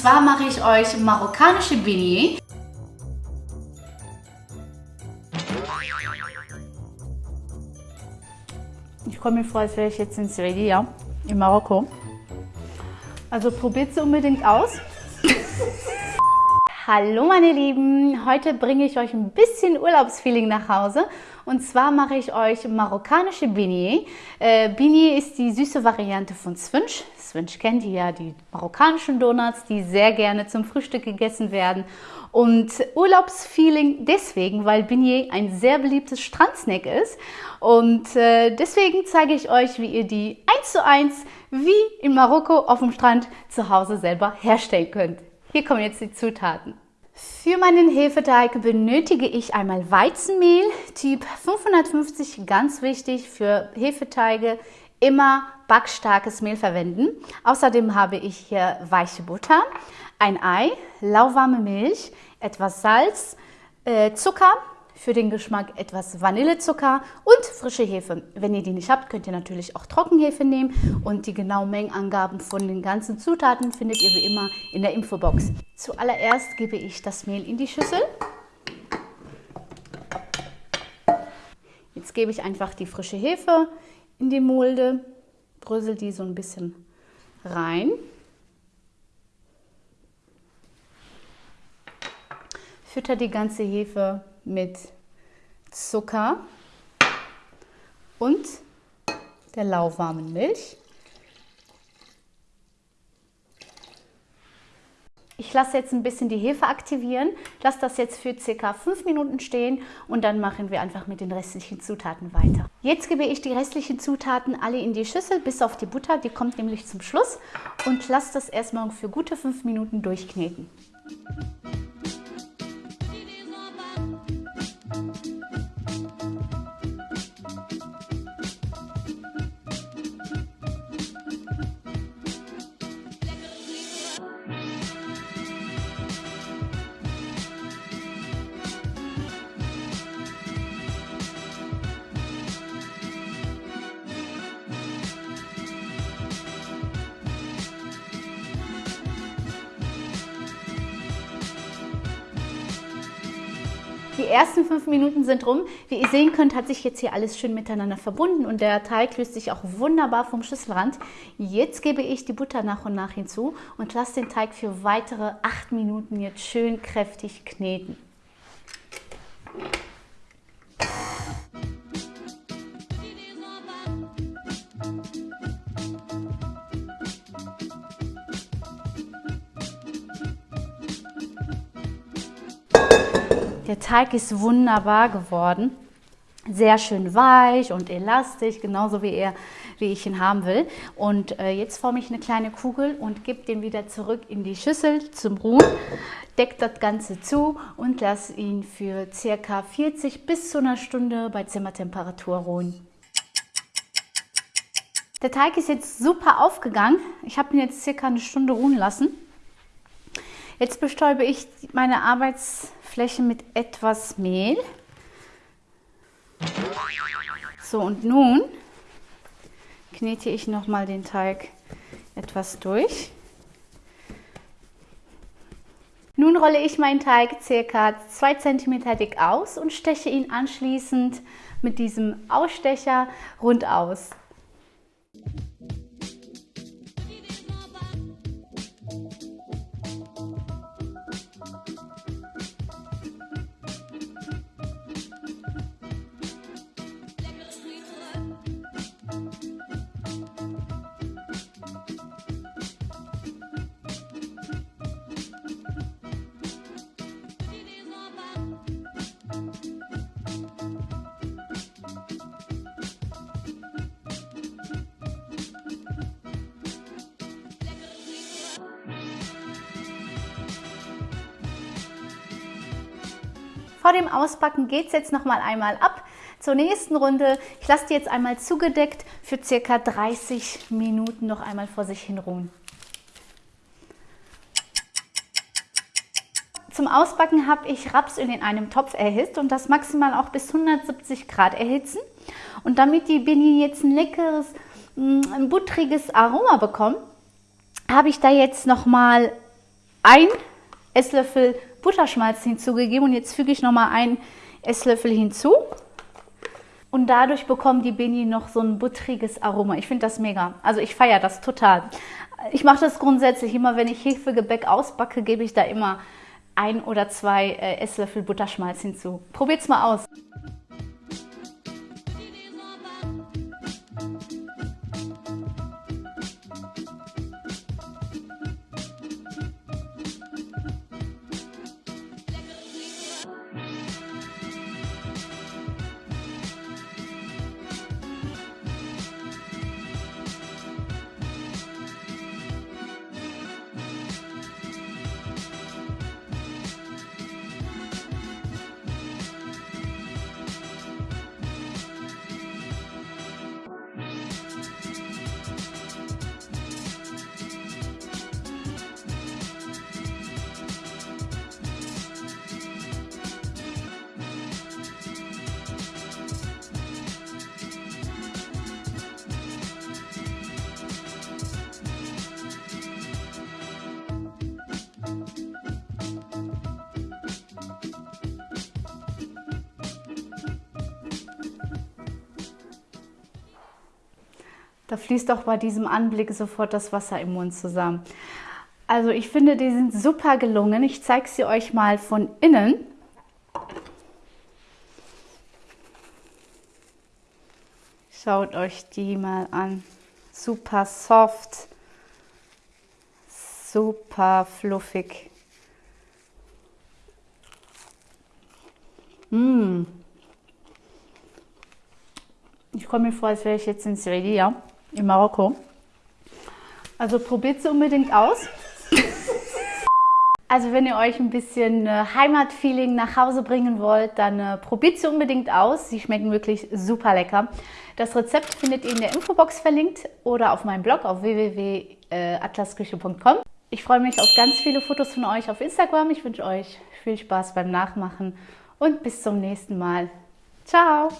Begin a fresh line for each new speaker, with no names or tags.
Zwar mache ich euch marokkanische Beignet. Ich komme mir vor, als wäre ich jetzt in Sevilla, in Marokko. Also probiert sie unbedingt aus. Hallo meine Lieben, heute bringe ich euch ein bisschen Urlaubsfeeling nach Hause und zwar mache ich euch marokkanische Beignet. Äh, Beignet ist die süße Variante von Swinch. Swinch kennt ihr ja, die marokkanischen Donuts, die sehr gerne zum Frühstück gegessen werden. Und Urlaubsfeeling deswegen, weil Beignet ein sehr beliebtes Strandsnack ist. Und äh, deswegen zeige ich euch, wie ihr die eins zu eins wie in Marokko auf dem Strand zu Hause selber herstellen könnt. Hier kommen jetzt die Zutaten. Für meinen Hefeteig benötige ich einmal Weizenmehl, Typ 550, ganz wichtig für Hefeteige, immer backstarkes Mehl verwenden. Außerdem habe ich hier weiche Butter, ein Ei, lauwarme Milch, etwas Salz, äh, Zucker, für den Geschmack etwas Vanillezucker und frische Hefe. Wenn ihr die nicht habt, könnt ihr natürlich auch Trockenhefe nehmen und die genauen Mengenangaben von den ganzen Zutaten findet ihr wie immer in der Infobox. Zuallererst gebe ich das Mehl in die Schüssel. Jetzt gebe ich einfach die frische Hefe in die Mulde, brösel die so ein bisschen rein. Fütter die ganze Hefe mit Zucker und der lauwarmen Milch. Ich lasse jetzt ein bisschen die Hefe aktivieren, lasse das jetzt für ca. 5 Minuten stehen und dann machen wir einfach mit den restlichen Zutaten weiter. Jetzt gebe ich die restlichen Zutaten alle in die Schüssel, bis auf die Butter, die kommt nämlich zum Schluss und lasse das erstmal für gute 5 Minuten durchkneten. Die ersten fünf Minuten sind rum. Wie ihr sehen könnt, hat sich jetzt hier alles schön miteinander verbunden und der Teig löst sich auch wunderbar vom Schüsselrand. Jetzt gebe ich die Butter nach und nach hinzu und lasse den Teig für weitere acht Minuten jetzt schön kräftig kneten. Der Teig ist wunderbar geworden. Sehr schön weich und elastisch, genauso wie, er, wie ich ihn haben will. Und äh, jetzt forme ich eine kleine Kugel und gebe den wieder zurück in die Schüssel zum Ruhen. Decke das Ganze zu und lasse ihn für ca. 40 bis zu einer Stunde bei Zimmertemperatur ruhen. Der Teig ist jetzt super aufgegangen. Ich habe ihn jetzt circa eine Stunde ruhen lassen. Jetzt bestäube ich meine Arbeitsfläche mit etwas Mehl. So, und nun knete ich nochmal den Teig etwas durch. Nun rolle ich meinen Teig ca. 2 cm dick aus und steche ihn anschließend mit diesem Ausstecher rund aus. Vor dem Ausbacken geht es jetzt noch mal einmal ab zur nächsten Runde. Ich lasse die jetzt einmal zugedeckt für circa 30 Minuten noch einmal vor sich hin ruhen. Zum Ausbacken habe ich Rapsöl in einem Topf erhitzt und das maximal auch bis 170 Grad erhitzen. Und damit die Beignet jetzt ein leckeres, mm, ein buttriges Aroma bekommen, habe ich da jetzt nochmal ein Esslöffel Butterschmalz hinzugegeben und jetzt füge ich nochmal einen Esslöffel hinzu. Und dadurch bekommen die Bini noch so ein buttriges Aroma. Ich finde das mega. Also ich feiere das total. Ich mache das grundsätzlich immer, wenn ich Hefegebäck ausbacke, gebe ich da immer ein oder zwei äh, Esslöffel Butterschmalz hinzu. Probiert's mal aus. Da fließt auch bei diesem Anblick sofort das Wasser im Mund zusammen. Also ich finde, die sind super gelungen. Ich zeige sie euch mal von innen. Schaut euch die mal an. Super soft, super fluffig. Mmh. Ich komme mir vor, als wäre ich jetzt in Sevilla in Marokko. Also probiert sie unbedingt aus. Also wenn ihr euch ein bisschen äh, Heimatfeeling nach Hause bringen wollt, dann äh, probiert sie unbedingt aus. Sie schmecken wirklich super lecker. Das Rezept findet ihr in der Infobox verlinkt oder auf meinem Blog auf www.atlasküche.com. Ich freue mich auf ganz viele Fotos von euch auf Instagram. Ich wünsche euch viel Spaß beim Nachmachen und bis zum nächsten Mal. Ciao!